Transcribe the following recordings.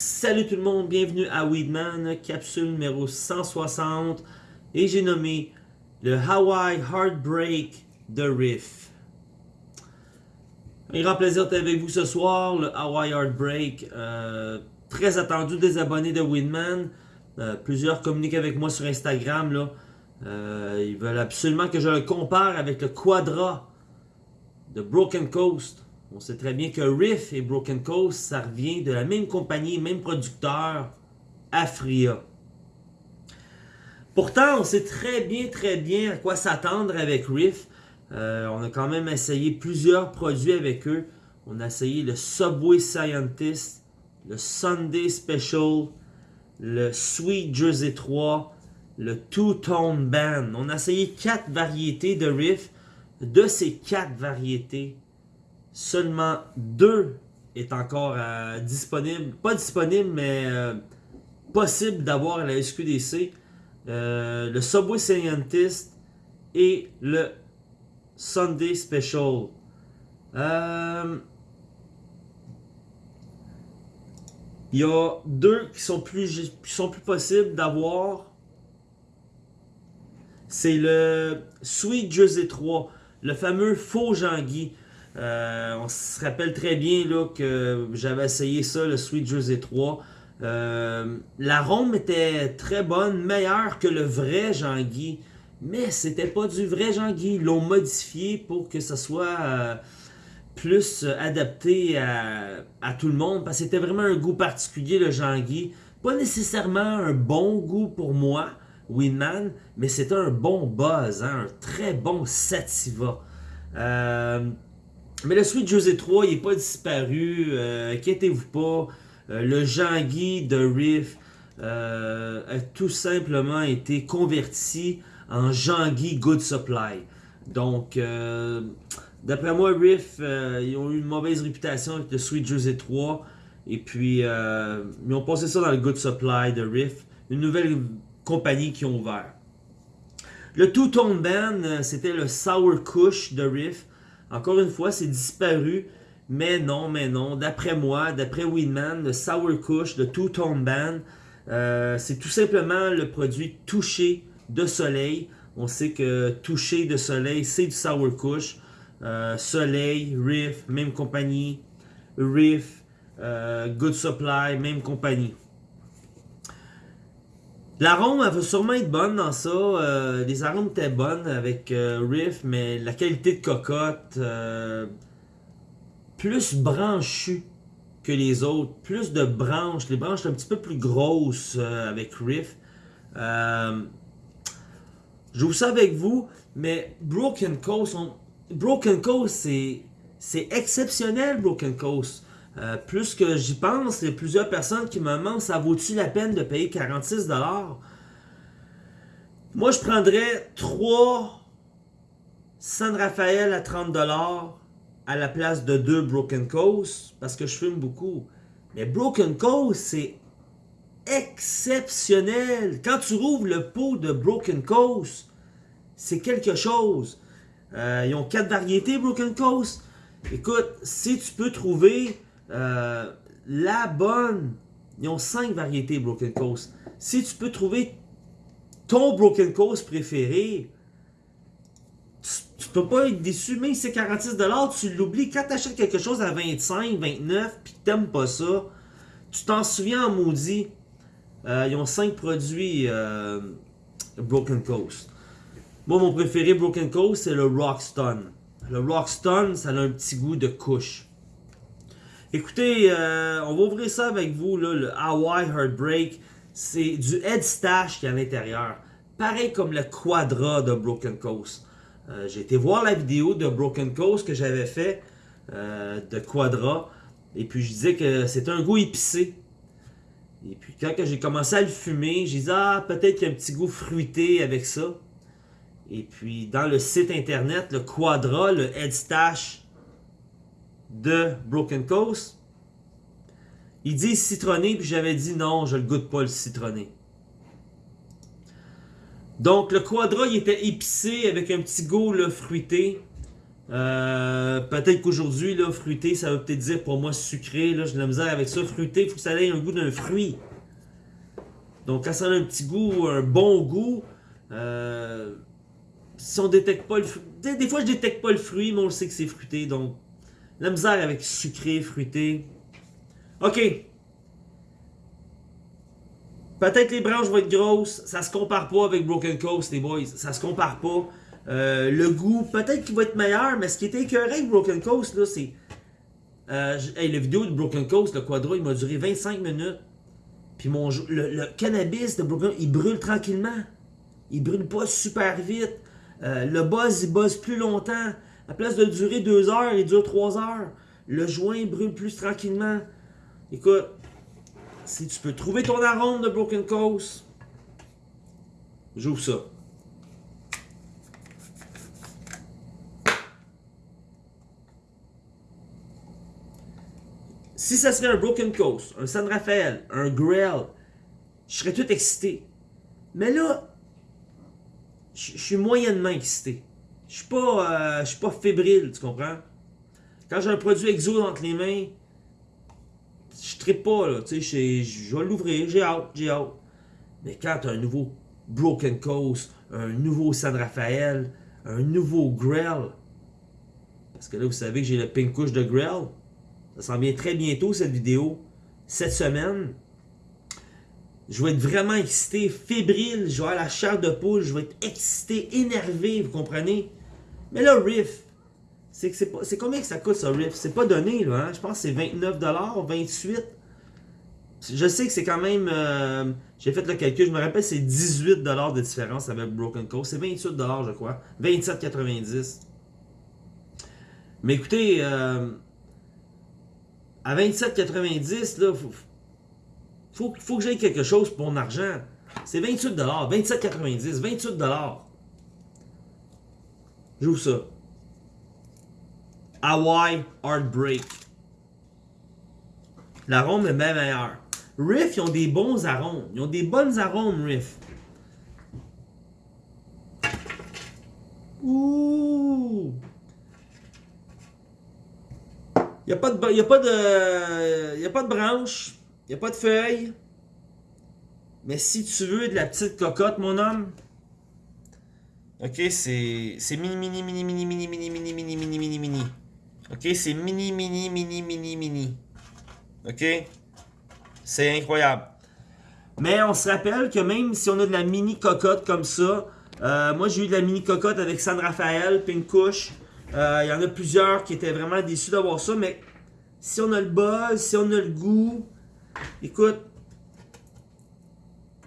Salut tout le monde, bienvenue à Weedman, capsule numéro 160 et j'ai nommé le Hawaii Heartbreak de Riff. Un grand plaisir d'être avec vous ce soir, le Hawaii Heartbreak, euh, très attendu des abonnés de Weedman. Euh, plusieurs communiquent avec moi sur Instagram. Euh, ils veulent absolument que je le compare avec le Quadra de Broken Coast. On sait très bien que Riff et Broken Coast, ça revient de la même compagnie, même producteur, Afria. Pourtant, on sait très bien, très bien à quoi s'attendre avec Riff. Euh, on a quand même essayé plusieurs produits avec eux. On a essayé le Subway Scientist, le Sunday Special, le Sweet Jersey 3, le Two Tone Band. On a essayé quatre variétés de Riff. De ces quatre variétés, seulement deux est encore euh, disponible. Pas disponible, mais euh, possible d'avoir à la SQDC. Euh, le Subway Scientist et le Sunday Special. Il y a deux qui sont plus, qui sont plus possibles d'avoir. C'est le Sweet Jersey 3, le fameux faux Jean-Guy. Euh, on se rappelle très bien là, que j'avais essayé ça, le Sweet Jersey 3. Euh, L'arôme était très bonne, meilleure que le vrai Jean-Guy. Mais c'était pas du vrai Jean-Guy. Ils l'ont modifié pour que ça soit euh, plus adapté à, tout le monde. Parce que c'était vraiment un goût particulier, le Jean-Guy. Pas nécessairement un bon goût pour moi, Winman, mais c'était un bon buzz, hein, un très bon sativa. Mais le Sweet José 3, il n'est pas disparu. Euh, inquiétez-vous pas. Euh, le Jean-Guy de Riff euh, a tout simplement été converti en Jean-Guy Good Supply. Donc, d'après moi, Riff, ils ont eu une mauvaise réputation avec le Sweet José 3. Et puis, ils ont passé ça dans le Good Supply de Riff. Une nouvelle compagnie qui ont ouvert. Le Two Tone Band, c'était le Sour Kush de Riff. Encore une fois, c'est disparu. Mais non, mais non. D'après moi, d'après Winman, le Sour Kush, le Two Tone Band, euh, c'est tout simplement le produit touché de soleil. On sait que touché de soleil, c'est du Sour Kush. Euh, soleil, Riff, même compagnie. Riff, euh, Good Supply, même compagnie. L'arôme, elle va sûrement être bonne dans ça. Euh, les arômes étaient bonnes avec euh, Riff, mais la qualité de cocotte, euh, plus branchue que les autres. Plus de branches. Les branches un petit peu plus grosses avec Riff. vous ça avec vous, mais Broken Coast, Broken Coast, c'est exceptionnel, Broken Coast. Euh, plus que j'y pense, il y a plusieurs personnes qui me demandent ça vaut-il la peine de payer 46$? Moi, je prendrais 3 San Rafael à 30$ à la place de 2 Broken Coast parce que je fume beaucoup. Mais Broken Coast, c'est exceptionnel. Quand tu rouvres le pot de Broken Coast, c'est quelque chose. Euh, ils ont 4 variétés Broken Coast. Écoute, si tu peux trouver euh, la bonne, ils ont 5 variétés Broken Coast. Si tu peux trouver ton Broken Coast préféré, tu, peux pas être déçu, même si c'est 46$, tu l'oublies. Quand tu achètes quelque chose à 25, 29, puis que t'aimes pas ça, tu t'en souviens en maudit. Euh, ils ont 5 produits euh, Broken Coast. Moi, mon préféré Broken Coast, c'est le Rockstone. Le Rockstone, ça a un petit goût de couche. Écoutez, euh, on va ouvrir ça avec vous, le Hawaii Heartbreak. C'est du Head Stash qui est à l'intérieur. Pareil comme le Quadra de Broken Coast. Euh, j'ai été voir la vidéo de Broken Coast que j'avais fait euh, de Quadra. Et puis je disais que c'était un goût épicé. Et puis quand j'ai commencé à le fumer, j'ai dit ah peut-être qu'il y a un petit goût fruité avec ça. Et puis dans le site internet, le Quadra, le Head Stash de Broken Coast. Il dit citronné, puis j'avais dit non, je le goûte pas le citronné. Donc le Quadra, il était épicé avec un petit goût fruité. Euh, peut-être qu'aujourd'hui, là, fruité, ça veut peut-être dire pour moi sucré. Là, j'ai de la misère avec ça. Fruité, il faut que ça ait un goût d'un fruit. Donc, quand ça a un petit goût, un bon goût, euh, si on détecte pas le fruit. Des, fois, je détecte pas le fruit, mais on sait que c'est fruité. Donc, la misère avec sucré, fruité. Ok. Peut-être les branches vont être grosses. Ça se compare pas avec Broken Coast, les boys. Ça se compare pas. Euh, le goût, peut-être qu'il va être meilleur, mais ce qui était écœurant avec Broken Coast, là, c'est. Euh, hey, la vidéo de Broken Coast, le quadro, il m'a duré 25 minutes. Puis mon le, cannabis de Broken il brûle tranquillement. Il brûle pas super vite. Euh, le buzz, il buzz plus longtemps. À place de durer 2 heures, il dure 3 heures. Le joint brûle plus tranquillement. Écoute, si tu peux trouver ton arôme de Broken Coast, j'ouvre ça. Si ça serait un Broken Coast, un San Rafael, un Grell, je serais tout excité. Mais là, je suis moyennement excité. Je suis pas, euh, suis pas fébrile, tu comprends? Quand j'ai un produit exo entre les mains, je tripe pas. Tu sais, je vais l'ouvrir, j'ai hâte, j'ai hâte. Mais quand tu as un nouveau Broken Coast, un nouveau San Rafael, un nouveau Grell, parce que là, vous savez que j'ai le pink couche de Grell, ça s'en vient très bientôt, cette vidéo, cette semaine. Je vais être vraiment excité, fébrile, je vais avoir la chair de poule, je vais être excité, énervé, vous comprenez? Mais là, Riff, c'est combien que ça coûte ça Rift C'est pas donné là, hein? je pense que c'est 29$, 28$. Je sais que c'est quand même. Euh, j'ai fait le calcul, je me rappelle c'est 18$ de différence avec Broken Coast. C'est 28$ je crois. 27,90$. Mais écoutez, euh, à 27,90$, là, faut, faut, faut que j'aille quelque chose pour mon argent. C'est 28$, 27,90$, 28$. J'ouvre ça. Hawaii Heartbreak. L'arôme est bien meilleur. Riff, ils ont des bons arômes. Ils ont des bonnes arômes, Riff. Ouh! Il n'y a pas de, a pas de branche, il n'y a pas de feuilles. Mais si tu veux de la petite cocotte, mon homme, ok, c'est mini, mini, mini, mini, mini, mini, mini, mini, mini, mini, mini. OK, c'est mini, mini, mini, mini, mini. OK? C'est incroyable. Mais on se rappelle que même si on a de la mini cocotte comme ça, euh, moi j'ai eu de la mini cocotte avec San Rafael, Pink euh, Il y en a plusieurs qui étaient vraiment déçus d'avoir ça, mais si on a le buzz, si on a le goût, écoute,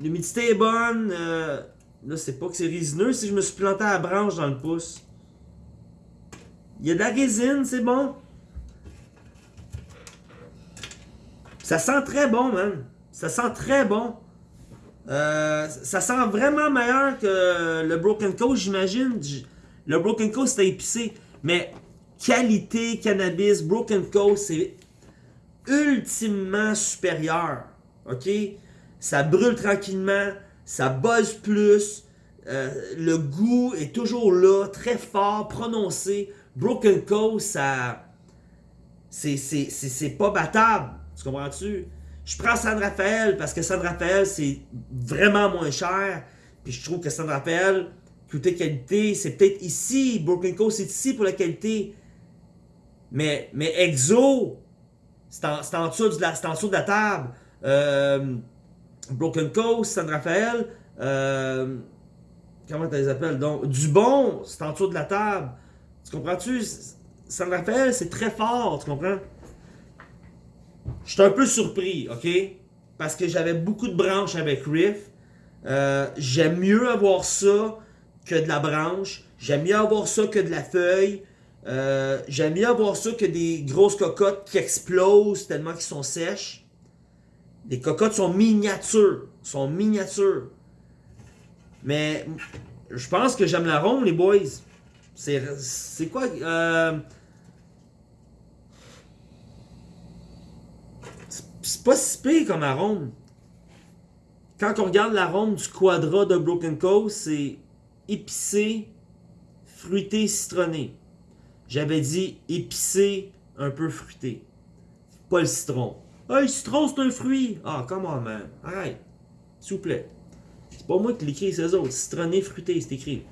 l'humidité est bonne. Euh, là, c'est pas que c'est résineux si je me suis planté à la branche dans le pouce. Il y a de la résine, c'est bon. Ça sent très bon, man. Ça sent très bon. Euh, ça sent vraiment meilleur que le Broken Coast, j'imagine. Le Broken Coast, c'était épicé. Mais qualité cannabis, Broken Coast, c'est ultimement supérieur. OK? Ça brûle tranquillement, ça buzz plus. Euh, le goût est toujours là, très fort, prononcé. Broken Coast, ça. C'est pas battable. Tu comprends-tu? Je prends San Rafael parce que San Rafael, c'est vraiment moins cher. Puis je trouve que San Rafael, côté qualité, c'est peut-être ici. Broken Coast, c'est ici pour la qualité. Mais, mais Exo, c'est en, dessous de la, en dessous de la table. Euh, Broken Coast, San Rafael, euh, comment tu les appelles? Donc? Du bon, c'est en dessous de la table. Tu comprends-tu? San Rafael, c'est très fort, tu comprends? Je suis un peu surpris, ok? Parce que j'avais beaucoup de branches avec Riff. Euh, j'aime mieux avoir ça que de la branche. J'aime mieux avoir ça que de la feuille. Euh, j'aime mieux avoir ça que des grosses cocottes qui explosent tellement qu'ils sont sèches. Les cocottes sont miniatures. Sont miniatures. Mais je pense que j'aime l'arôme, les boys. C'est quoi euh, C'est pas si pire comme arôme. Quand on regarde l'arôme du quadra de Broken Coast, c'est épicé, fruité, citronné. J'avais dit épicé, un peu fruité. Pas le citron. Hey, citron, c'est un fruit! Ah, comment, man? Arrête. S'il vous plaît. C'est pas moi qui l'écris, c'est eux autres. Citronné, fruité, c'est écrit.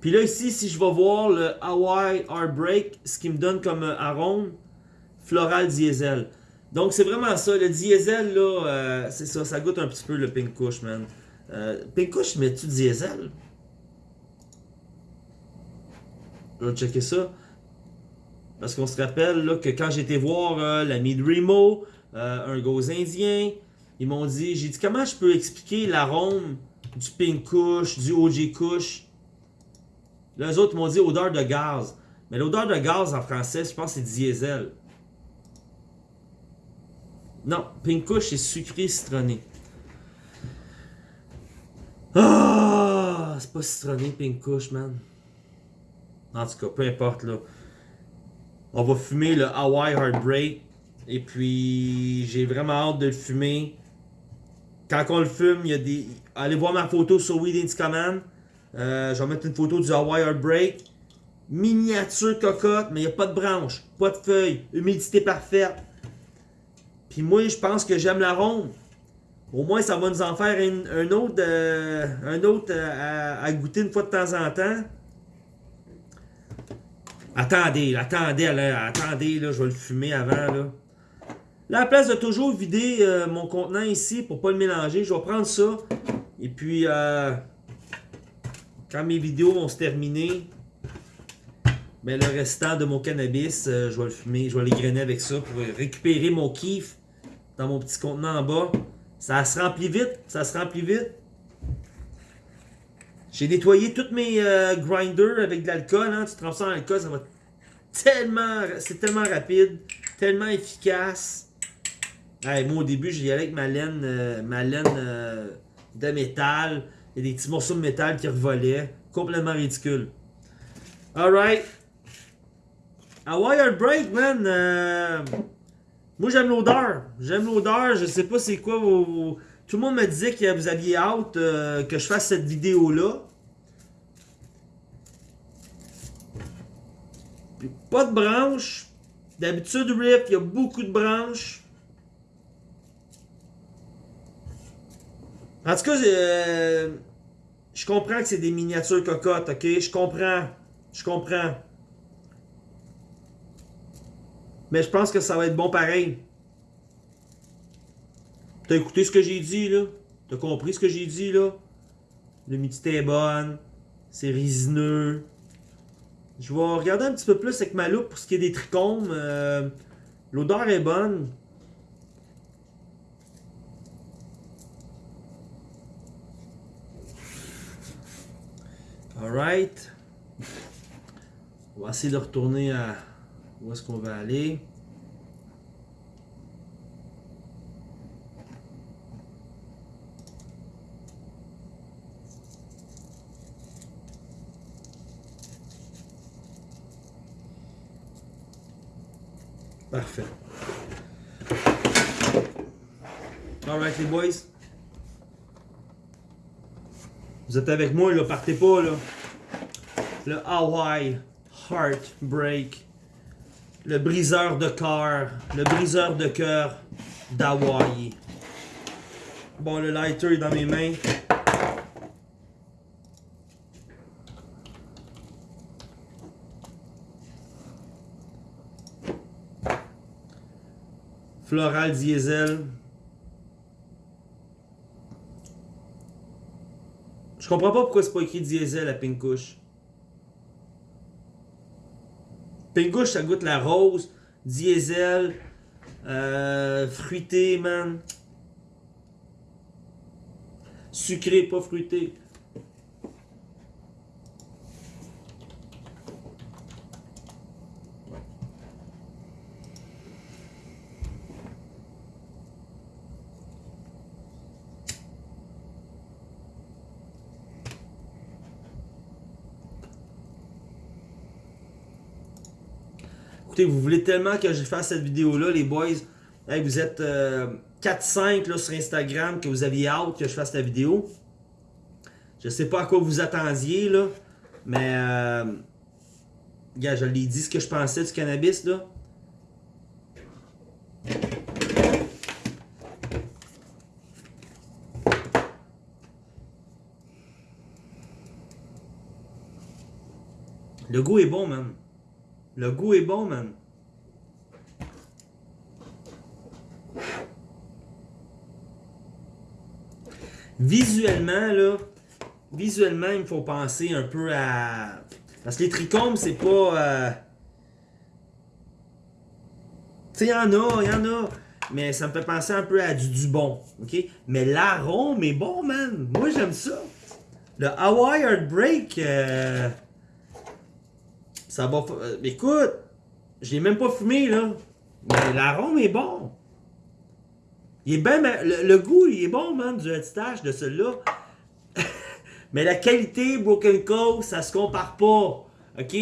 Puis là, ici, si je vais voir le Hawaii Heartbreak, ce qui me donne comme euh, arôme, floral diesel. Donc, c'est vraiment ça. Le diesel, là, euh, c'est ça. Ça goûte un petit peu le Pink Kush, man. Euh, Pink Kush, mets-tu diesel? Je vais checker ça. Parce qu'on se rappelle que quand j'étais voir euh, l'ami de Remo, euh, un gos indien, ils m'ont dit, j'ai dit comment je peux expliquer l'arôme du Pink Kush, du OG Kush? Les autres m'ont dit odeur de gaz. Mais l'odeur de gaz en français, je pense c'est diesel. Non, Pink Kush c'est sucré citronné. Ah, c'est pas citronné Pink man. En tout cas, peu importe là. On va fumer le Hawaii Heartbreak. Et puis, j'ai vraiment hâte de le fumer. Quand on le fume, il y a des. Allez voir ma photo sur Weed. Command. Euh, je vais mettre une photo du Hawaii Heartbreak. Miniature cocotte, mais il n'y a pas de branche, pas de feuilles, humidité parfaite. Puis moi, je pense que j'aime l'arôme. Au moins, ça va nous en faire un, autre, euh, un autre euh, à, goûter une fois de temps en temps. Attendez, attendez, attendez, là, je vais le fumer avant. Là. la place de toujours vider euh, mon contenant ici pour pas le mélanger, je vais prendre ça. Et puis, quand mes vidéos vont se terminer, ben, le restant de mon cannabis, je vais le fumer, je vais les grainer avec ça pour récupérer mon kiff dans mon petit contenant en bas. Ça se remplit vite, ça se remplit vite. J'ai nettoyé tous mes euh, grinders avec de l'alcool. Hein. Tu trempes ça dans l'alcool, ça va tellement... C'est tellement rapide, tellement efficace. moi, au début, j'y allais avec ma laine, euh, ma laine euh, de métal. A des petits morceaux de métal qui revolaient. Complètement ridicule. Alright. Wire Break, man. Moi, j'aime l'odeur. J'aime l'odeur. Je sais pas c'est quoi vos, Tout le monde me disait que vous aviez hâte euh, que je fasse cette vidéo-là. Pas de branches. D'habitude, Rift, il y a beaucoup de branches. En tout cas, euh, je comprends que c'est des miniatures cocottes, ok? Je comprends. Je comprends. Mais je pense que ça va être bon pareil. T'as écouté ce que j'ai dit, là? T'as compris ce que j'ai dit, là? L'humidité est bonne. C'est résineux. Je vais regarder un petit peu plus avec ma loupe pour ce qui est des trichomes. Euh, l'odeur est bonne. Alright. On va essayer de retourner à où est-ce qu'on va aller? Parfait. Alright les boys. Vous êtes avec moi là, partez pas là. Le Hawaii Heartbreak le briseur de cœur, le briseur de cœur d'Hawaii. Bon, le lighter est dans mes mains. Floral diesel. Je comprends pas pourquoi c'est pas écrit diesel à Pink Pingouche, ça goûte la rose, diesel, euh, fruité, man. Sucré, pas fruité. Vous voulez tellement que je fasse cette vidéo-là, les boys. vous êtes 4-5 euh, sur Instagram que vous aviez hâte que je fasse la vidéo. Je sais pas à quoi vous attendiez, là. Mais... Euh, Gars, je dit ce que je pensais du cannabis, là. Le goût est bon, man. Le goût est bon, man. Visuellement, là, visuellement, il me faut penser un peu à... Parce que les trichomes, c'est pas... Euh... Tu sais, il y en a, il y en a. Mais ça me fait penser un peu à du Dubon, ok? Mais l'arôme est bon, man. Moi, j'aime ça. Le Hawaii Heartbreak... Euh... Ça va. Euh, écoute, je l'ai même pas fumé, là. Mais l'arôme est bon. Il est bien. Le, goût, il est bon, man, du Headstash de celui-là. mais la qualité Broken Coast, ça se compare pas. OK?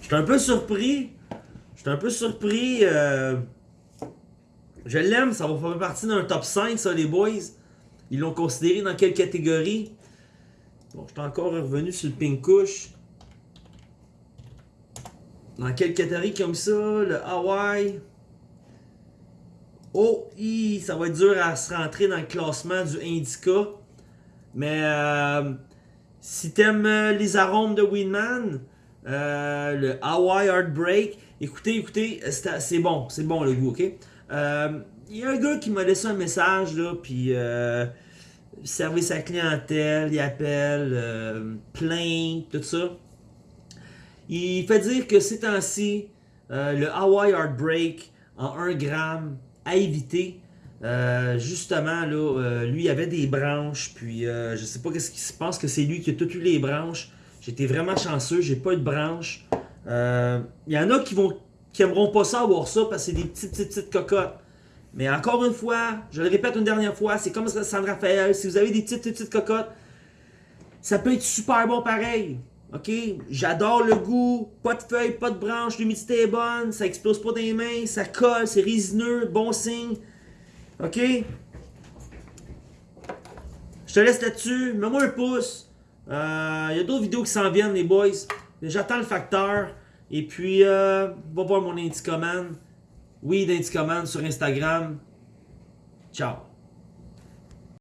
Je suis un peu surpris J'étais un peu surpris. Euh, je l'aime, ça va faire partie d'un top 5, ça, les boys. Ils l'ont considéré dans quelle catégorie? Bon, je suis encore revenu sur le Pink Kush. Dans quelle catégorie comme ça? Le Hawaii. Oh, ça va être dur à se rentrer dans le classement du Indica. Mais euh, si t'aimes euh, les arômes de Winman, le Hawaii Heartbreak, Écoutez, écoutez, c'est bon, c'est bon le goût, ok? Euh, il y a un gars qui m'a laissé un message, là, puis euh, service à clientèle, il appelle, euh, tout ça. Il fait dire que ces temps-ci, le Hawaii Heartbreak en 1 gramme à éviter. justement, là, lui, il avait des branches, puis je sais pas qu'est-ce qui se passe, que c'est lui qui a toutes eu les branches. J'étais vraiment chanceux, j'ai pas eu de branches. Il euh, y en a qui vont qui aimeront pas ça avoir ça parce que c'est des petites, petites, petites cocottes. Mais encore une fois, je le répète une dernière fois, c'est comme San Rafael. Si vous avez des petites, petites cocottes, ça peut être super bon pareil. OK? J'adore le goût. Pas de feuilles, pas de branches, l'humidité est bonne, ça explose pas les mains, ça colle, c'est résineux, bon signe. OK? Je te laisse là-dessus. Mets-moi un pouce. Il euh, y a d'autres vidéos qui s'en viennent, les boys. J'attends le facteur. Et puis, euh, va voir mon Indicoman. Oui, d'Indicoman sur Instagram. Ciao.